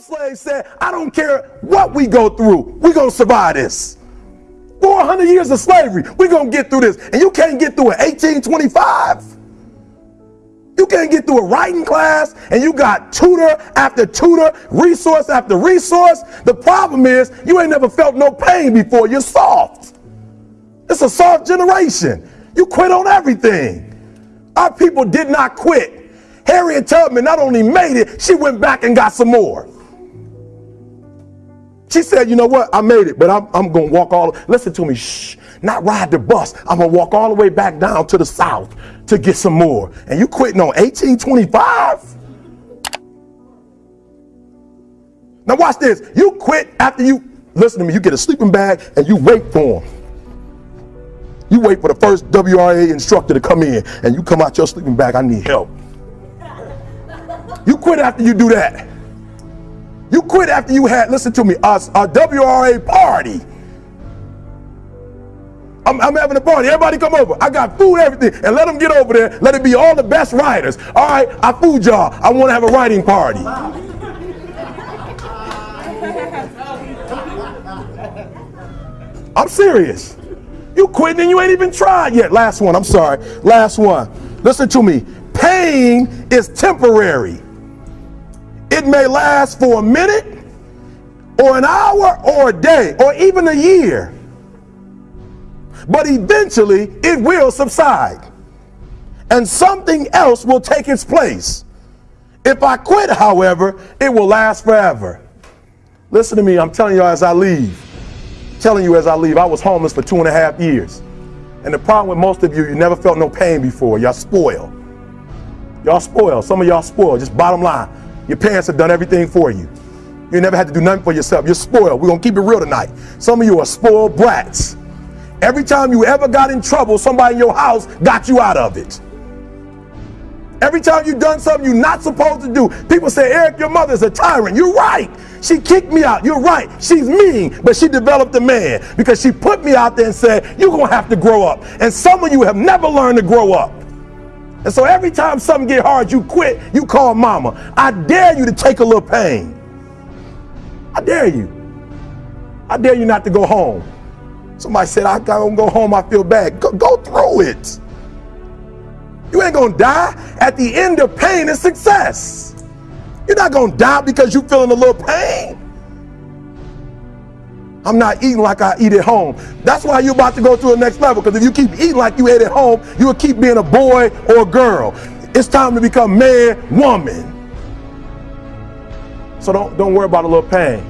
Slaves said, I don't care what we go through, we're going to survive this. 400 years of slavery, we're going to get through this. And you can't get through it 1825. You can't get through a writing class and you got tutor after tutor, resource after resource. The problem is you ain't never felt no pain before. You're soft. It's a soft generation. You quit on everything. Our people did not quit. Harriet Tubman not only made it, she went back and got some more. She said, you know what? I made it, but I'm, I'm going to walk all, listen to me, shh, not ride the bus. I'm going to walk all the way back down to the south to get some more. And you quitting on 1825? Now watch this. You quit after you, listen to me, you get a sleeping bag and you wait for them. You wait for the first WRA instructor to come in and you come out your sleeping bag, I need help. You quit after you do that. You quit after you had, listen to me, a, a WRA party. I'm, I'm, having a party. Everybody come over. I got food, everything. And let them get over there. Let it be all the best writers. All right, I food y'all. I want to have a writing party. I'm serious. You quitting and you ain't even tried yet. Last one. I'm sorry. Last one. Listen to me. Pain is temporary. It may last for a minute or an hour or a day or even a year. But eventually it will subside and something else will take its place. If I quit, however, it will last forever. Listen to me, I'm telling you as I leave. telling you as I leave, I was homeless for two and a half years. And the problem with most of you, you never felt no pain before. Y'all spoiled. Y'all spoiled. Some of y'all spoiled. Just bottom line. Your parents have done everything for you. You never had to do nothing for yourself. You're spoiled. We're going to keep it real tonight. Some of you are spoiled brats. Every time you ever got in trouble, somebody in your house got you out of it. Every time you've done something you're not supposed to do, people say, Eric, your mother's a tyrant. You're right. She kicked me out. You're right. She's mean, but she developed a man because she put me out there and said, you're going to have to grow up. And some of you have never learned to grow up. And so every time something get hard, you quit, you call mama. I dare you to take a little pain. I dare you. I dare you not to go home. Somebody said, I don't go home, I feel bad. Go, go through it. You ain't gonna die. At the end of pain and success. You're not gonna die because you feeling a little pain. I'm not eating like I eat at home. That's why you're about to go to the next level. Because if you keep eating like you ate at home, you will keep being a boy or a girl. It's time to become man, woman. So don't, don't worry about a little pain.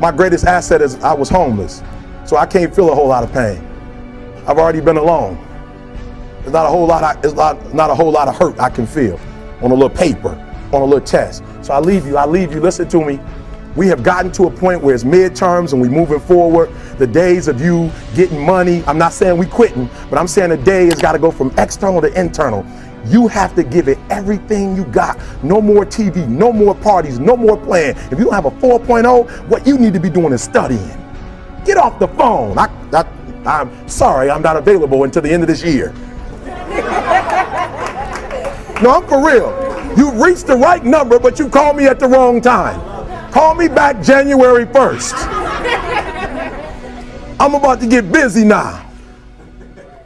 My greatest asset is I was homeless. So I can't feel a whole lot of pain. I've already been alone. There's not a whole lot, of, it's not, not a whole lot of hurt I can feel on a little paper, on a little test. So I leave you, I leave you, listen to me. We have gotten to a point where it's midterms and we're moving forward. The days of you getting money, I'm not saying we quitting, but I'm saying the day has got to go from external to internal. You have to give it everything you got. No more TV, no more parties, no more playing. If you don't have a 4.0, what you need to be doing is studying. Get off the phone. I, I, I'm sorry, I'm not available until the end of this year. no, I'm for real. You reached the right number, but you called me at the wrong time. Call me back January 1st. I'm about to get busy now.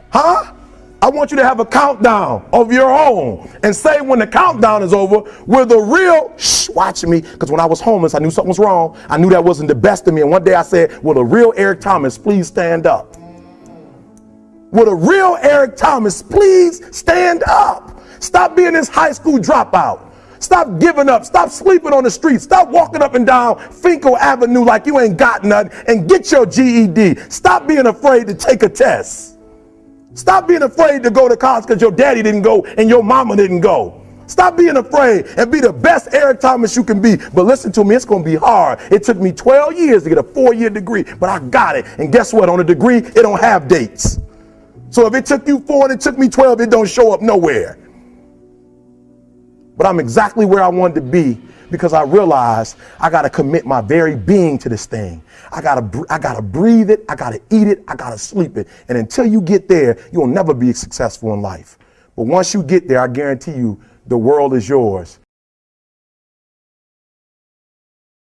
Huh? I want you to have a countdown of your own and say when the countdown is over, we're the real, shh, watch me. Because when I was homeless, I knew something was wrong. I knew that wasn't the best of me. And one day I said, will the real Eric Thomas please stand up? Will the real Eric Thomas please stand up? Stop being this high school dropout. Stop giving up. Stop sleeping on the street. Stop walking up and down Fenkell Avenue like you ain't got nothing and get your GED. Stop being afraid to take a test. Stop being afraid to go to college because your daddy didn't go and your mama didn't go. Stop being afraid and be the best Eric Thomas you can be. But listen to me, it's going to be hard. It took me 12 years to get a four-year degree, but I got it. And guess what? On a degree, it don't have dates. So if it took you four and it took me 12, it don't show up nowhere. But I'm exactly where I wanted to be because I realized I got to commit my very being to this thing. I got to I got to breathe it, I got to eat it, I got to sleep it. And until you get there, you'll never be successful in life. But once you get there, I guarantee you the world is yours.